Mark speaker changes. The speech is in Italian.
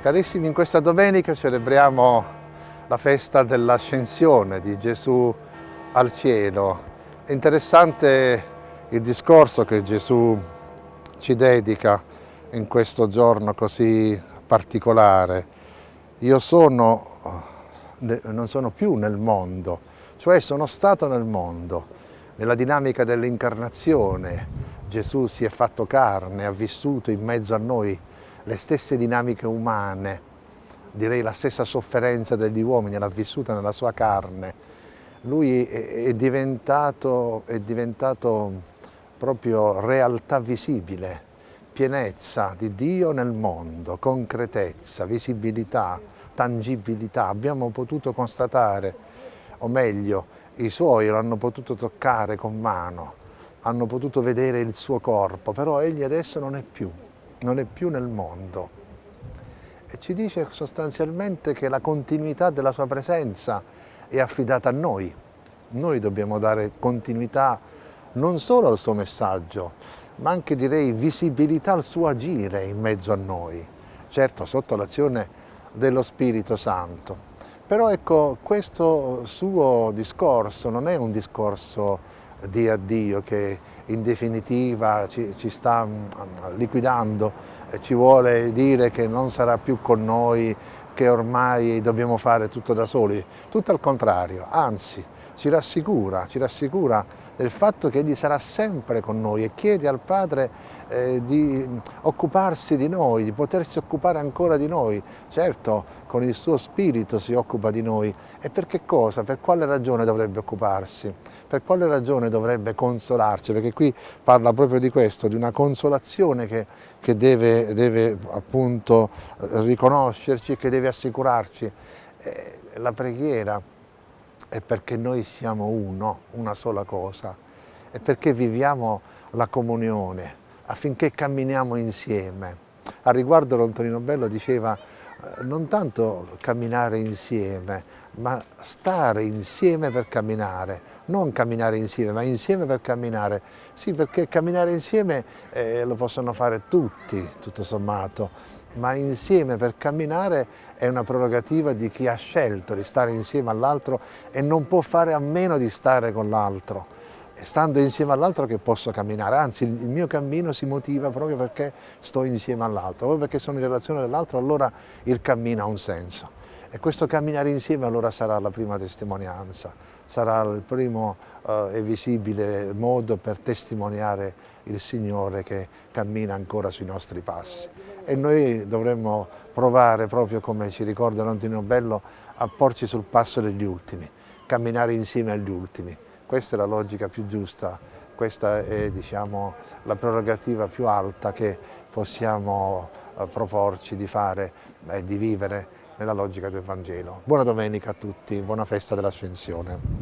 Speaker 1: Carissimi, in questa domenica celebriamo la festa dell'ascensione di Gesù al cielo. È interessante il discorso che Gesù ci dedica in questo giorno così particolare. Io sono, non sono più nel mondo, cioè sono stato nel mondo, nella dinamica dell'incarnazione. Gesù si è fatto carne, ha vissuto in mezzo a noi le stesse dinamiche umane, direi la stessa sofferenza degli uomini, l'ha vissuta nella sua carne. Lui è diventato, è diventato proprio realtà visibile, pienezza di Dio nel mondo, concretezza, visibilità, tangibilità. Abbiamo potuto constatare, o meglio, i suoi lo hanno potuto toccare con mano, hanno potuto vedere il suo corpo, però egli adesso non è più non è più nel mondo. E ci dice sostanzialmente che la continuità della sua presenza è affidata a noi. Noi dobbiamo dare continuità non solo al suo messaggio, ma anche direi visibilità al suo agire in mezzo a noi, certo sotto l'azione dello Spirito Santo. Però ecco, questo suo discorso non è un discorso di addio che in definitiva ci, ci sta mm, liquidando, ci vuole dire che non sarà più con noi, che ormai dobbiamo fare tutto da soli, tutto al contrario, anzi ci rassicura, ci rassicura del fatto che Egli sarà sempre con noi e chiede al Padre eh, di occuparsi di noi, di potersi occupare ancora di noi. Certo, con il suo spirito si occupa di noi. E per che cosa? Per quale ragione dovrebbe occuparsi? Per quale ragione dovrebbe consolarci? Perché qui parla proprio di questo, di una consolazione che, che deve, deve appunto riconoscerci, che deve assicurarci. Eh, la preghiera è perché noi siamo uno, una sola cosa, è perché viviamo la comunione, affinché camminiamo insieme. A riguardo l'Antonino Bello diceva non tanto camminare insieme, ma stare insieme per camminare, non camminare insieme, ma insieme per camminare. Sì, perché camminare insieme eh, lo possono fare tutti, tutto sommato, ma insieme per camminare è una prerogativa di chi ha scelto di stare insieme all'altro e non può fare a meno di stare con l'altro. Stando insieme all'altro che posso camminare, anzi il mio cammino si motiva proprio perché sto insieme all'altro, proprio perché sono in relazione all'altro allora il cammino ha un senso. E questo camminare insieme allora sarà la prima testimonianza, sarà il primo eh, e visibile modo per testimoniare il Signore che cammina ancora sui nostri passi. E noi dovremmo provare, proprio come ci ricorda Antonio Bello, a porci sul passo degli ultimi, camminare insieme agli ultimi. Questa è la logica più giusta, questa è diciamo, la prerogativa più alta che possiamo eh, proporci di fare e di vivere nella logica del Vangelo. Buona domenica a tutti, buona festa dell'Ascensione.